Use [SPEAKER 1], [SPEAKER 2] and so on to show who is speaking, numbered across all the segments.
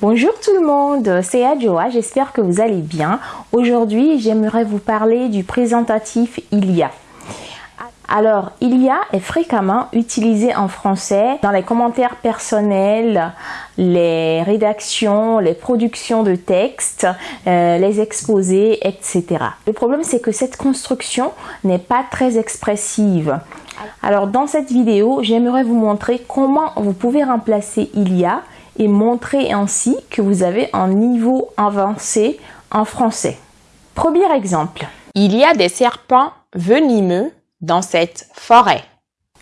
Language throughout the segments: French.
[SPEAKER 1] Bonjour tout le monde, c'est Adjoa, j'espère que vous allez bien. Aujourd'hui, j'aimerais vous parler du présentatif il y a. Alors, il y a est fréquemment utilisé en français dans les commentaires personnels, les rédactions, les productions de textes, euh, les exposés, etc. Le problème, c'est que cette construction n'est pas très expressive. Alors, dans cette vidéo, j'aimerais vous montrer comment vous pouvez remplacer il y a et montrer ainsi que vous avez un niveau avancé en français. Premier exemple.
[SPEAKER 2] Il y a des serpents venimeux dans cette forêt.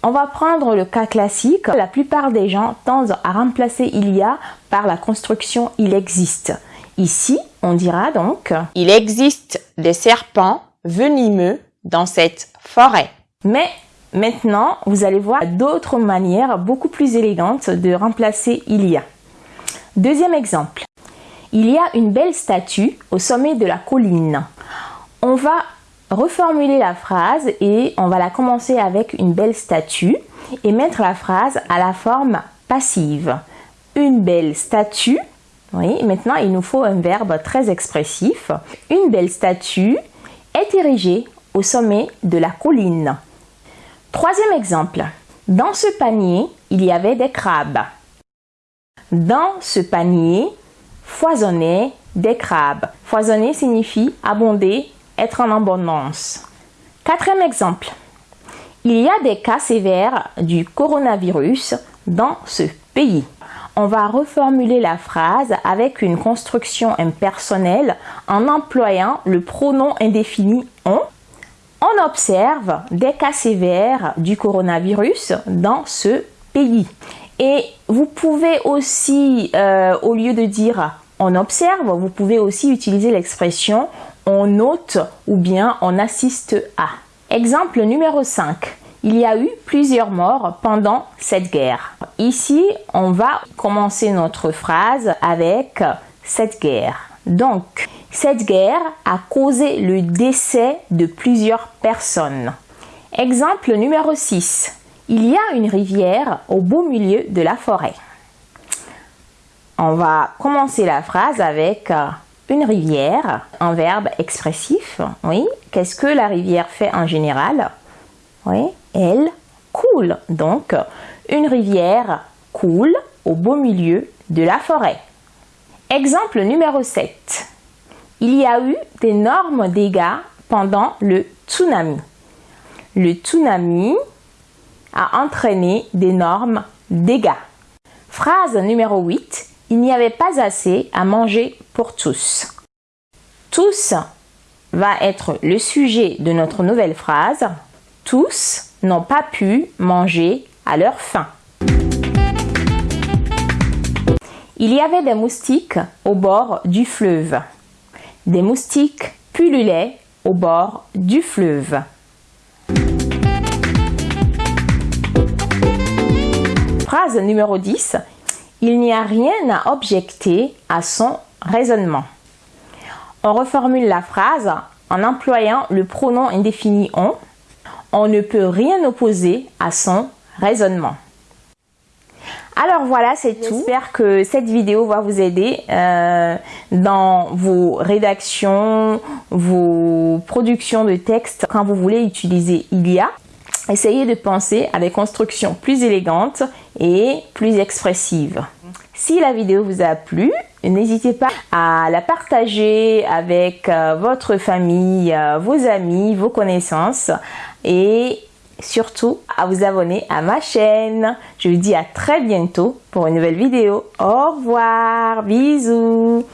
[SPEAKER 1] On va prendre le cas classique. La plupart des gens tendent à remplacer il y a par la construction il existe. Ici, on dira donc
[SPEAKER 2] Il existe des serpents venimeux dans cette forêt.
[SPEAKER 1] Mais maintenant, vous allez voir d'autres manières beaucoup plus élégantes de remplacer il y a. Deuxième exemple. Il y a une belle statue au sommet de la colline. On va reformuler la phrase et on va la commencer avec une belle statue et mettre la phrase à la forme passive. Une belle statue. Oui, maintenant il nous faut un verbe très expressif. Une belle statue est érigée au sommet de la colline. Troisième exemple. Dans ce panier, il y avait des crabes. Dans ce panier foisonnaient des crabes. Foisonner signifie abonder, être en abondance. Quatrième exemple. Il y a des cas sévères du coronavirus dans ce pays. On va reformuler la phrase avec une construction impersonnelle en employant le pronom indéfini on. On observe des cas sévères du coronavirus dans ce pays. Et vous pouvez aussi, euh, au lieu de dire on observe, vous pouvez aussi utiliser l'expression on note ou bien on assiste à. Exemple numéro 5. Il y a eu plusieurs morts pendant cette guerre. Ici, on va commencer notre phrase avec cette guerre. Donc, cette guerre a causé le décès de plusieurs personnes. Exemple numéro 6. Il y a une rivière au beau milieu de la forêt. On va commencer la phrase avec euh, une rivière, un verbe expressif. Oui. Qu'est-ce que la rivière fait en général? Oui. Elle coule. Donc, une rivière coule au beau milieu de la forêt. Exemple numéro 7. Il y a eu d'énormes dégâts pendant le tsunami. Le tsunami a entraîné d'énormes dégâts. Phrase numéro 8. Il n'y avait pas assez à manger pour tous. Tous va être le sujet de notre nouvelle phrase. Tous n'ont pas pu manger à leur faim. Il y avait des moustiques au bord du fleuve. Des moustiques pullulaient au bord du fleuve. Phrase numéro 10. Il n'y a rien à objecter à son raisonnement. On reformule la phrase en employant le pronom indéfini on. On ne peut rien opposer à son raisonnement. Alors voilà, c'est tout. J'espère que cette vidéo va vous aider euh, dans vos rédactions, vos productions de textes quand vous voulez utiliser il y a. Essayez de penser à des constructions plus élégantes et plus expressives. Si la vidéo vous a plu, n'hésitez pas à la partager avec euh, votre famille, euh, vos amis, vos connaissances et surtout à vous abonner à ma chaîne. Je vous dis à très bientôt pour une nouvelle vidéo. Au revoir, bisous.